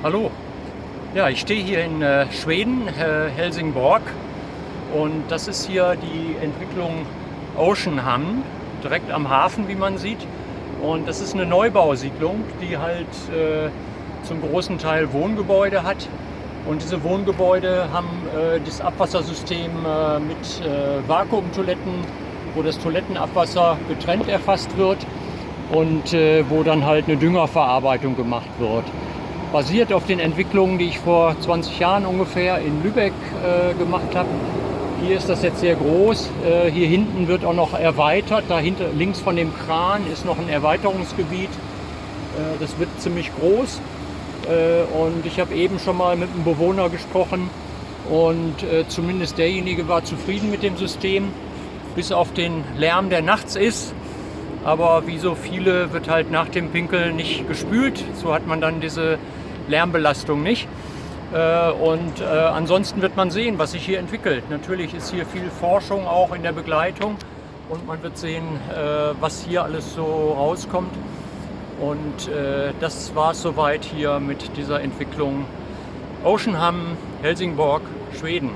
Hallo. Ja, ich stehe hier in äh, Schweden, äh, Helsingborg. Und das ist hier die Entwicklung Oceanham, direkt am Hafen, wie man sieht. Und das ist eine Neubausiedlung, die halt äh, zum großen Teil Wohngebäude hat. Und diese Wohngebäude haben äh, das Abwassersystem äh, mit äh, Vakuumtoiletten, wo das Toilettenabwasser getrennt erfasst wird und wo dann halt eine Düngerverarbeitung gemacht wird basiert auf den Entwicklungen, die ich vor 20 Jahren ungefähr in Lübeck äh, gemacht habe. Hier ist das jetzt sehr groß. Äh, hier hinten wird auch noch erweitert. Dahinter links von dem Kran ist noch ein Erweiterungsgebiet. Äh, das wird ziemlich groß. Äh, und ich habe eben schon mal mit einem Bewohner gesprochen und äh, zumindest derjenige war zufrieden mit dem System, bis auf den Lärm, der nachts ist. Aber wie so viele wird halt nach dem Pinkeln nicht gespült. So hat man dann diese Lärmbelastung nicht. Äh, und äh, ansonsten wird man sehen, was sich hier entwickelt. Natürlich ist hier viel Forschung auch in der Begleitung und man wird sehen, äh, was hier alles so rauskommt. Und das war es soweit hier mit dieser Entwicklung Oceanham, Helsingborg, Schweden.